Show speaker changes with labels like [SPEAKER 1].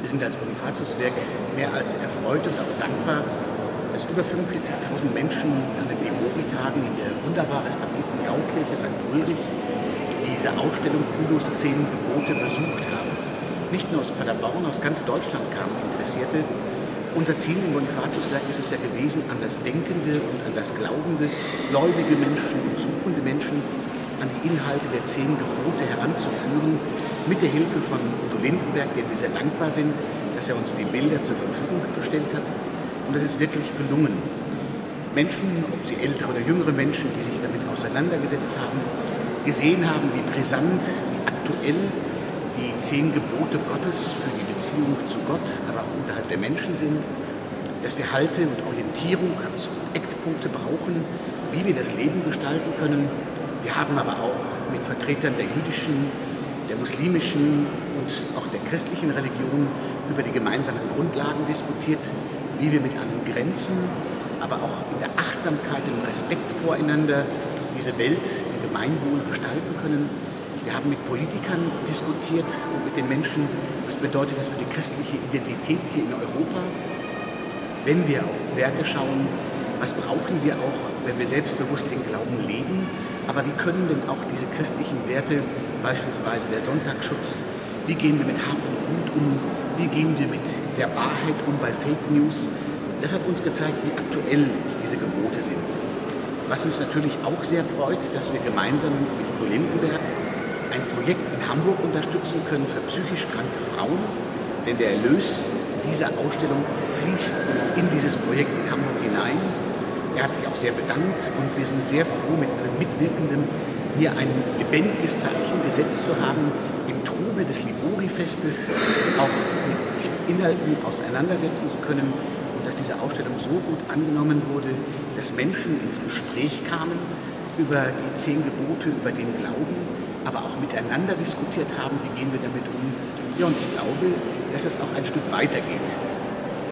[SPEAKER 1] Wir sind als Bonifatiuswerk mehr als erfreut und auch dankbar, dass über 45.000 Menschen an den Memori-Tagen in der wunderbar restaurierten Gaukirche St. Ulrich diese Ausstellung Udos zehn Gebote besucht haben. Nicht nur aus Paderborn, aus ganz Deutschland kamen Interessierte. Unser Ziel im Bonifatiuswerk ist es ja gewesen, an das denkende und an das glaubende, gläubige Menschen und suchende Menschen an die Inhalte der zehn Gebote heranzuführen, mit der Hilfe von Udo Lindenberg, dem wir sehr dankbar sind, dass er uns die Bilder zur Verfügung gestellt hat. Und es ist wirklich gelungen. Menschen, ob sie ältere oder jüngere Menschen, die sich damit auseinandergesetzt haben, gesehen haben, wie brisant, wie aktuell die zehn Gebote Gottes für die Beziehung zu Gott, aber auch unterhalb der Menschen sind, dass wir Halte und Orientierung und Eckpunkte brauchen, wie wir das Leben gestalten können. Wir haben aber auch mit Vertretern der jüdischen, der muslimischen und auch der christlichen Religion über die gemeinsamen Grundlagen diskutiert, wie wir mit allen Grenzen, aber auch in der Achtsamkeit und Respekt voreinander diese Welt im Gemeinwohl gestalten können. Wir haben mit Politikern diskutiert und mit den Menschen, was bedeutet das für die christliche Identität hier in Europa. Wenn wir auf Werte schauen, was brauchen wir auch, wenn wir selbstbewusst den Glauben leben, aber wie können denn auch diese christlichen Werte, beispielsweise der Sonntagsschutz, wie gehen wir mit Hab und Gut um, wie gehen wir mit der Wahrheit um bei Fake News. Das hat uns gezeigt, wie aktuell diese Gebote sind. Was uns natürlich auch sehr freut, dass wir gemeinsam mit Udo Lindenberg ein Projekt in Hamburg unterstützen können für psychisch kranke Frauen, denn der Erlös dieser Ausstellung fließt in dieses Projekt in Hamburg hinein. Er hat sich auch sehr bedankt und wir sind sehr froh, mit allen Mitwirkenden hier ein lebendiges Zeichen gesetzt zu haben, im Trubel des Libori-Festes auch mit Inhalten auseinandersetzen zu können und dass diese Ausstellung so gut angenommen wurde, dass Menschen ins Gespräch kamen über die zehn Gebote, über den Glauben, aber auch miteinander diskutiert haben, wie gehen wir damit um. Ja, und ich glaube, dass es auch ein Stück weitergeht.